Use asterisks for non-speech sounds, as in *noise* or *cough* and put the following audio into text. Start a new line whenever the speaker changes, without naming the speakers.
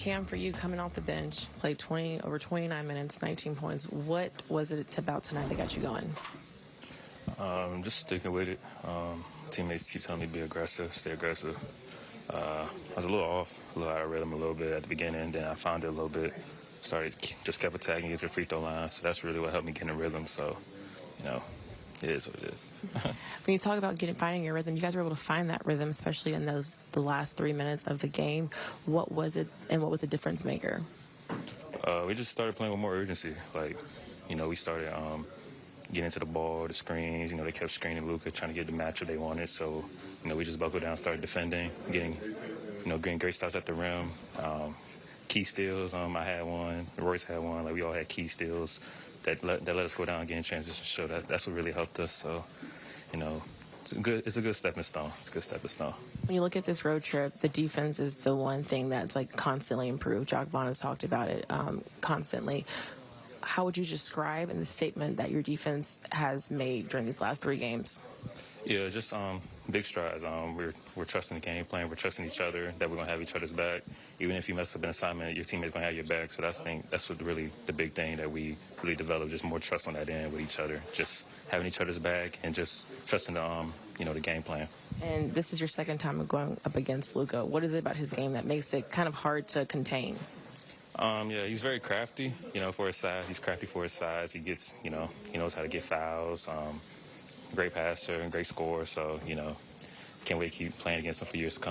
Cam, for you coming off the bench, played 20 over 29 minutes, 19 points. What was it about tonight that got you going?
Um, just sticking with it. Um, teammates keep telling me to be aggressive, stay aggressive. Uh, I was a little off, a little out of rhythm a little bit at the beginning. Then I found it a little bit. Started, just kept attacking, to the free throw line. So that's really what helped me get in rhythm. So, you know, it is what it is. *laughs*
When you talk about getting finding your rhythm, you guys were able to find that rhythm, especially in those the last three minutes of the game. What was it, and what was the difference maker?
uh, we just started playing with more urgency. Like, you know, we started um, getting into the ball, the screens. You know, they kept screening Luka, trying to get the matchup they wanted. So, you know, we just buckled down, started defending, getting, you know, getting great shots at the rim. Um, key steals. Um, I had one. Royce had one. Like we all had key steals that let, that let us go down again in transition. Show that that's what really helped us. So, you know, it's a good it's a good stepping stone. It's a good stepping stone.
When you look at this road trip, the defense is the one thing that's like constantly improved. Jacque Vaughn has talked about it um, constantly. How would you describe in the statement that your defense has made during these last three games?
Yeah, just um, big strides. Um, we're we're trusting the game plan. We're trusting each other that we're gonna have each other's back. Even if you mess up an assignment, your teammate's gonna have your back. So that's thing. That's what really the big thing that we really developed. Just more trust on that end with each other. Just having each other's back and just trusting the um, you know the game plan.
And this is your second time going up against Luka. What is it about his game that makes it kind of hard to contain?
Um, yeah, he's very crafty. You know, for his size, he's crafty for his size. He gets, you know, he knows how to get fouls. Um, great passer and great scorer. So, you know, can't wait to keep playing against him for years to come.